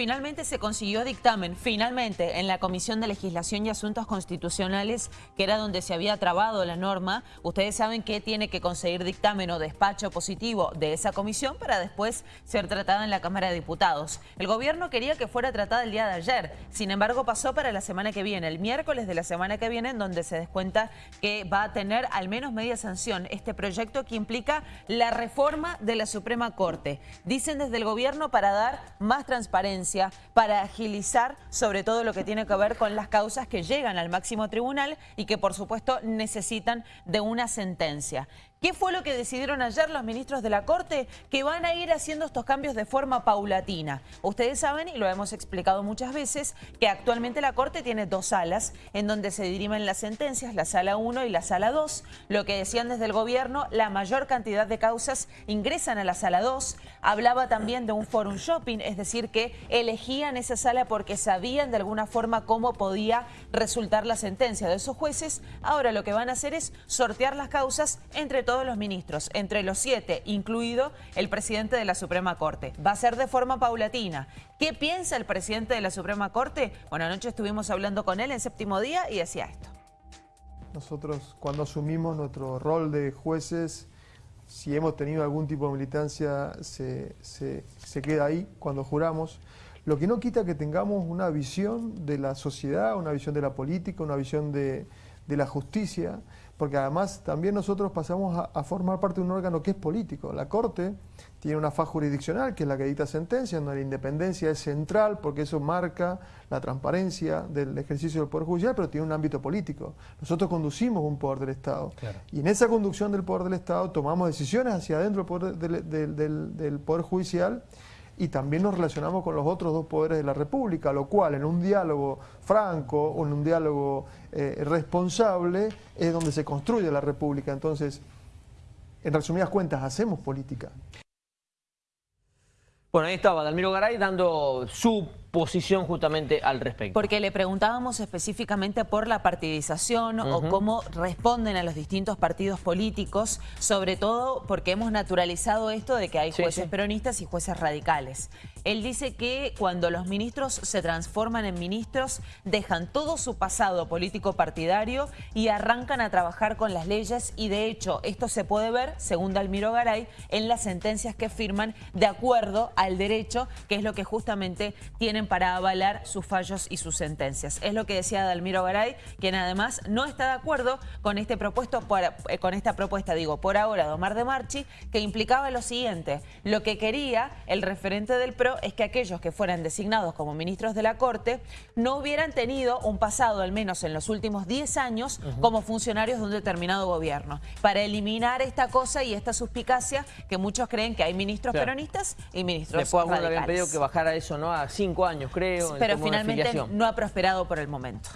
finalmente se consiguió dictamen, finalmente, en la Comisión de Legislación y Asuntos Constitucionales, que era donde se había trabado la norma. Ustedes saben que tiene que conseguir dictamen o despacho positivo de esa comisión para después ser tratada en la Cámara de Diputados. El gobierno quería que fuera tratada el día de ayer, sin embargo pasó para la semana que viene, el miércoles de la semana que viene, en donde se descuenta que va a tener al menos media sanción este proyecto que implica la reforma de la Suprema Corte. Dicen desde el gobierno para dar más transparencia, para agilizar sobre todo lo que tiene que ver con las causas que llegan al máximo tribunal y que por supuesto necesitan de una sentencia. ¿Qué fue lo que decidieron ayer los ministros de la Corte? Que van a ir haciendo estos cambios de forma paulatina. Ustedes saben, y lo hemos explicado muchas veces, que actualmente la Corte tiene dos salas en donde se dirimen las sentencias, la sala 1 y la sala 2. Lo que decían desde el gobierno, la mayor cantidad de causas ingresan a la sala 2. Hablaba también de un forum shopping, es decir, que elegían esa sala porque sabían de alguna forma cómo podía resultar la sentencia de esos jueces. Ahora lo que van a hacer es sortear las causas entre todos todos los ministros, entre los siete, incluido el presidente de la Suprema Corte. Va a ser de forma paulatina. ¿Qué piensa el presidente de la Suprema Corte? Bueno, anoche estuvimos hablando con él en séptimo día y decía esto. Nosotros cuando asumimos nuestro rol de jueces, si hemos tenido algún tipo de militancia, se, se queda ahí cuando juramos. Lo que no quita que tengamos una visión de la sociedad, una visión de la política, una visión de, de la justicia, porque además también nosotros pasamos a, formar parte de un órgano que es político. La Corte tiene una faz jurisdiccional, que es la que dicta sentencias, donde la independencia es central, porque eso marca la transparencia del ejercicio del Poder Judicial, pero tiene un ámbito político. Nosotros conducimos un poder del Estado. Y en esa conducción del poder del Estado tomamos decisiones hacia adentro del Poder Judicial y también nos relacionamos con los otros dos poderes de la República, lo cual en un diálogo franco o en un diálogo eh, responsable es donde se construye la República. Entonces, en resumidas cuentas, hacemos política. Bueno, ahí estaba Dalmiro Garay dando su posición justamente al respecto. Porque le preguntábamos específicamente por la partidización o cómo responden a los distintos partidos políticos, sobre todo porque hemos naturalizado esto de que hay jueces peronistas y jueces radicales. Él dice que cuando los ministros se transforman en ministros, dejan todo su pasado político partidario y arrancan a trabajar con las leyes y de hecho esto se puede ver, según Dalmiro Garay, en las sentencias que firman de acuerdo al derecho, que es lo que justamente tiene para avalar sus fallos y sus sentencias. Es lo que decía Dalmiro Garay, quien además no está de acuerdo con, este propuesto eh, con esta propuesta, digo, por ahora, de Omar de Marchi, que implicaba lo siguiente. Lo que quería el referente del PRO es que aquellos que fueran designados como ministros de la Corte no hubieran tenido un pasado, al menos en los últimos 10 años, como funcionarios de un determinado gobierno. Para eliminar esta cosa y esta suspicacia que muchos creen que hay ministros peronistas y ministros Después radicales. habían pedido que bajara eso ¿no? a 5 años, creo. Pero finalmente no ha prosperado por el momento.